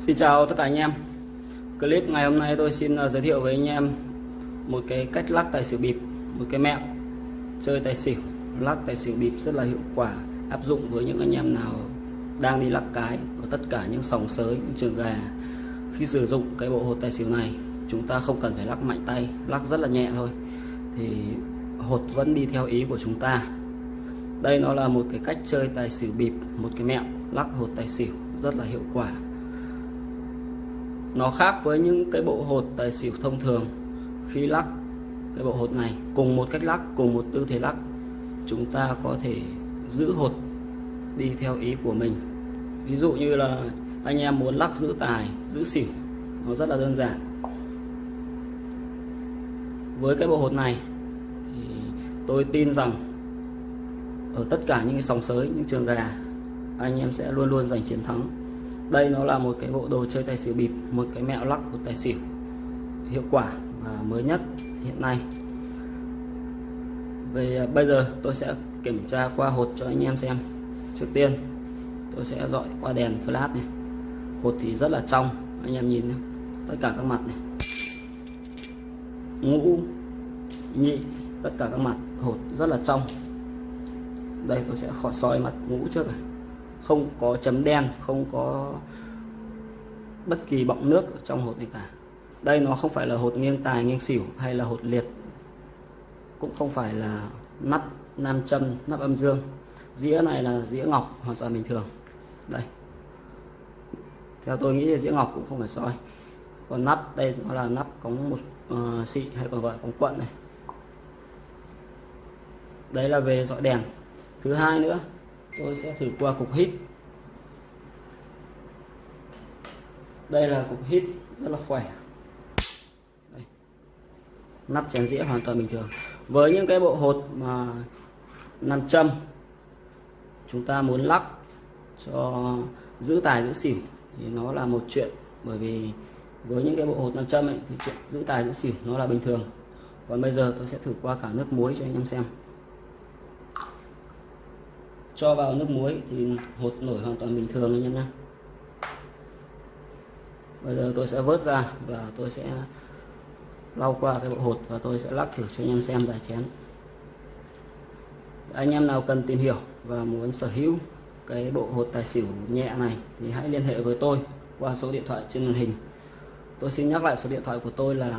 Xin chào tất cả anh em. Clip ngày hôm nay tôi xin à, giới thiệu với anh em một cái cách lắc tài xỉu bịp, một cái mẹo chơi tài xỉu. Lắc tài xỉu bịp rất là hiệu quả, áp dụng với những anh em nào đang đi lắc cái ở tất cả những sòng sới, những trường gà. Khi sử dụng cái bộ hột tài xỉu này, chúng ta không cần phải lắc mạnh tay, lắc rất là nhẹ thôi. Thì hột vẫn đi theo ý của chúng ta. Đây nó là một cái cách chơi tài xỉu bịp, một cái mẹo lắc hột tài xỉu rất là hiệu quả nó khác với những cái bộ hột tài xỉu thông thường. Khi lắc cái bộ hột này, cùng một cách lắc, cùng một tư thế lắc, chúng ta có thể giữ hột đi theo ý của mình. Ví dụ như là anh em muốn lắc giữ tài, giữ xỉu, nó rất là đơn giản. Với cái bộ hột này, thì tôi tin rằng ở tất cả những cái sòng sới, những trường gà, anh em sẽ luôn luôn giành chiến thắng đây nó là một cái bộ đồ chơi tài xỉu bịp, một cái mẹo lắc của tài xỉu hiệu quả và mới nhất hiện nay. Về à, bây giờ tôi sẽ kiểm tra qua hột cho anh em xem. Trước tiên, tôi sẽ dọi qua đèn flash này. Hột thì rất là trong, anh em nhìn nhé. tất cả các mặt này. Ngũ, nhị, tất cả các mặt, hột rất là trong. Đây, tôi sẽ khỏi soi mặt ngũ trước này không có chấm đen không có bất kỳ bọng nước trong hột này cả. Đây nó không phải là hột nghiêng tài nghiêng xỉu hay là hột liệt cũng không phải là nắp nam châm nắp âm dương. Dĩa này là dĩa ngọc hoàn toàn bình thường. Đây. Theo tôi nghĩ là dĩa ngọc cũng không phải soi. Còn nắp đây nó là nắp có một uh, xị hay còn gọi cống quận này. Đấy là về dọi đèn. Thứ hai nữa tôi sẽ thử qua cục hít. Đây là cục hít rất là khỏe. Đây. nắp chén dĩa hoàn toàn bình thường. Với những cái bộ hột mà nam châm chúng ta muốn lắc cho giữ tài giữ xỉu thì nó là một chuyện. Bởi vì với những cái bộ hột nam châm ấy, thì chuyện giữ tài giữ xỉu nó là bình thường. Còn bây giờ tôi sẽ thử qua cả nước muối cho anh em xem cho vào nước muối thì hột nổi hoàn toàn bình thường anh em nhé. Bây giờ tôi sẽ vớt ra và tôi sẽ lau qua cái bộ hột và tôi sẽ lắc thử cho anh em xem vài chén. Anh em nào cần tìm hiểu và muốn sở hữu cái bộ hột tài xỉu nhẹ này thì hãy liên hệ với tôi qua số điện thoại trên màn hình. Tôi xin nhắc lại số điện thoại của tôi là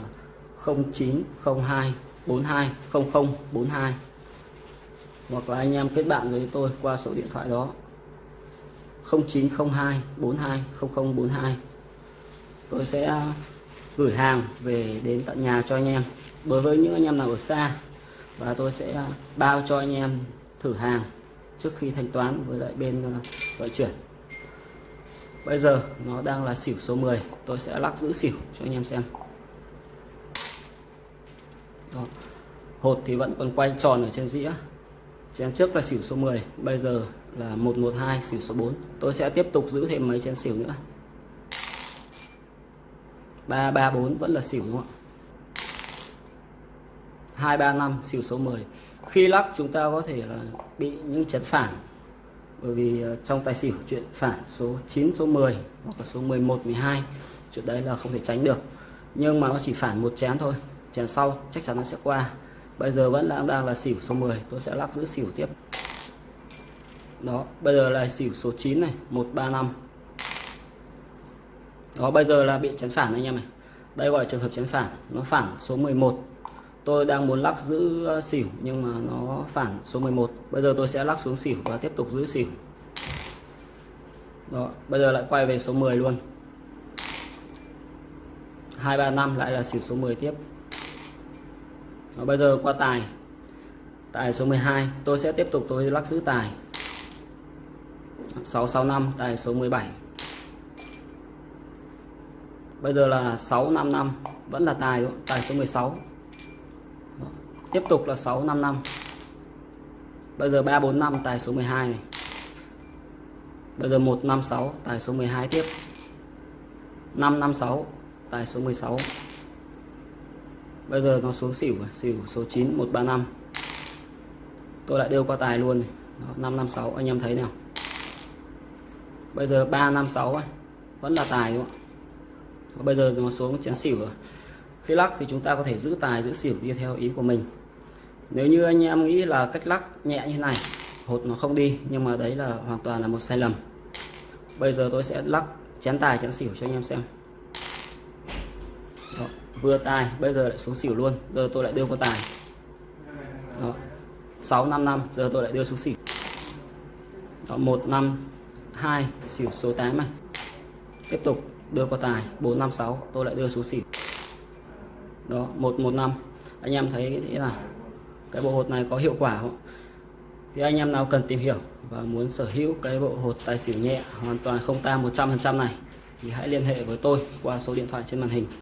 0902 42 0042 hoặc là anh em kết bạn với tôi qua số điện thoại đó. 0902 42 0042 tôi sẽ gửi hàng về đến tận nhà cho anh em. Đối với những anh em nào ở xa, và tôi sẽ bao cho anh em thử hàng trước khi thanh toán với lại bên ờ, vận chuyển. Bây giờ nó đang là xỉu số 10 tôi sẽ lắc giữ xỉu cho anh em xem. Đó. hột thì vẫn còn quay tròn ở trên dĩa chén trước là xỉu số 10 bây giờ là 112 xỉu số 4 tôi sẽ tiếp tục giữ thêm mấy chén xỉu nữa. 334 vẫn là xỉu, đúng không ạ? 235 xỉu số 10 khi lắc, chúng ta có thể là bị những chén phản. Bởi vì ờ, trong tài xỉu, chuyện phản số 9 số 10 hoặc là số 11 12 chuyện đấy là không thể tránh được. Nhưng mà nó chỉ phản một chén thôi. Chén sau chắc chắn nó sẽ qua bây giờ vẫn đang đang là xỉu số 10 tôi sẽ lắc giữ xỉu tiếp. Đó, bây giờ là xỉu số 9 này 135 đó, bây giờ là bị chấn phản anh em này đây gọi là trường hợp chấn phản, nó phản số 11 tôi đang muốn lắc giữ ờ, xỉu, nhưng mà nó phản số 11 bây giờ tôi sẽ lắc xuống xỉu và tiếp tục giữ xỉu. Đó, bây giờ lại quay về số 10 luôn. 235 lại là xỉu số 10 tiếp. Và bây giờ qua tài. Tài số 12 tôi sẽ tiếp tục, tôi lắc giữ tài. 665 tài số 17 bây giờ là 655 vẫn là tài đúng tài số 16 Đó. tiếp tục là 655 bây giờ 345 tài số 12 này. Bây giờ 156 tài số 12 tiếp. 556 tài số 16 bây giờ nó xuống xỉu xỉu số 9 135 tôi lại đưa qua tài luôn này. Đó, 556 anh em thấy nào. Bây giờ 356 ấy. vẫn là tài đúng không ạ? Bây giờ nó xuống chén xỉu rồi. Khi lắc thì chúng ta có thể giữ tài giữ xỉu đi theo ý của mình. Nếu như anh em nghĩ là cách lắc nhẹ như thế này hột nó không đi nhưng mà đấy là hoàn toàn là một sai lầm. Bây giờ tôi sẽ lắc chén tài chén xỉu cho anh em xem vừa tài bây giờ lại xuống xỉu luôn giờ tôi lại đưa con tài. Đó, 6 5 năm giờ tôi lại đưa xuống xỉu. Đó, 1 5 2 xỉu số 8 này. Tiếp tục đưa qua tài 4 5 6 tôi lại đưa xuống xỉu. Đó 115 anh em thấy thế là cái bộ hột này có hiệu quả không? Thì anh em nào cần tìm hiểu và muốn sở hữu cái bộ hột tài xỉu nhẹ hoàn toàn không tang 100% này thì hãy liên hệ với tôi qua số điện thoại trên màn hình.